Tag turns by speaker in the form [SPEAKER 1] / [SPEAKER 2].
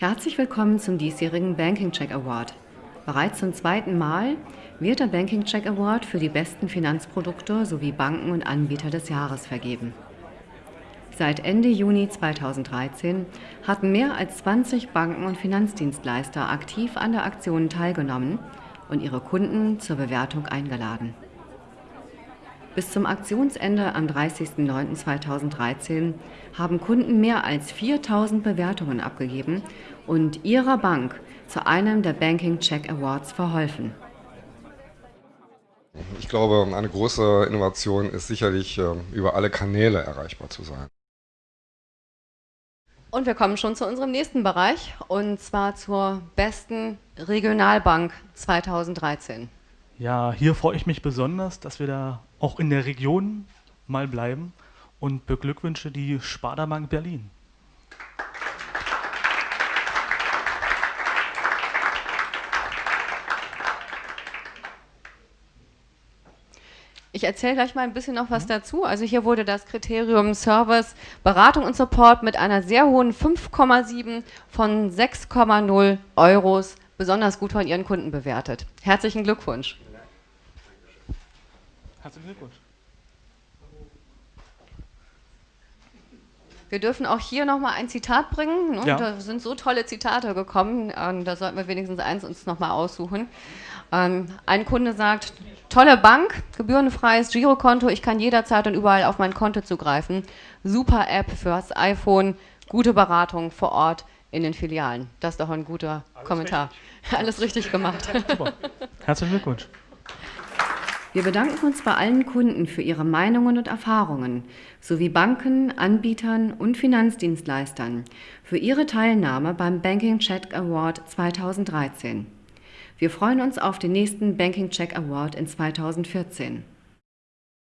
[SPEAKER 1] Herzlich willkommen zum diesjährigen Banking Check Award. Bereits zum zweiten Mal wird der Banking Check Award für die besten Finanzprodukte sowie Banken und Anbieter des Jahres vergeben. Seit Ende Juni 2013 hatten mehr als 20 Banken und Finanzdienstleister aktiv an der Aktion teilgenommen und ihre Kunden zur Bewertung eingeladen. Bis zum Aktionsende am 30.09.2013 haben Kunden mehr als 4000 Bewertungen abgegeben und ihrer Bank zu einem der Banking Check Awards verholfen.
[SPEAKER 2] Ich glaube, eine große Innovation ist sicherlich, äh, über alle Kanäle erreichbar zu sein.
[SPEAKER 1] Und wir kommen schon zu unserem nächsten Bereich, und zwar zur besten Regionalbank 2013.
[SPEAKER 3] Ja, hier freue ich mich besonders, dass wir da auch in der Region mal bleiben und beglückwünsche die Sparda Bank Berlin.
[SPEAKER 1] Ich erzähle gleich mal ein bisschen noch was mhm. dazu. Also hier wurde das Kriterium Service, Beratung und Support mit einer sehr hohen 5,7 von 6,0 Euros besonders gut von Ihren Kunden bewertet. Herzlichen Glückwunsch. Herzlichen Glückwunsch. Wir dürfen auch hier nochmal ein Zitat bringen. Ne? Ja. Da sind so tolle Zitate gekommen. Ähm, da sollten wir wenigstens eins uns nochmal aussuchen. Ähm, ein Kunde sagt, tolle Bank, gebührenfreies Girokonto, ich kann jederzeit und überall auf mein Konto zugreifen. Super App fürs iPhone, gute Beratung vor Ort in den Filialen. Das ist doch ein guter Alles Kommentar. Richtig. Alles richtig gemacht. Super.
[SPEAKER 3] Herzlichen Glückwunsch.
[SPEAKER 1] Wir bedanken uns bei allen Kunden für ihre Meinungen und Erfahrungen sowie Banken, Anbietern und Finanzdienstleistern für ihre Teilnahme beim Banking Check Award 2013. Wir freuen uns auf den nächsten Banking Check Award in 2014.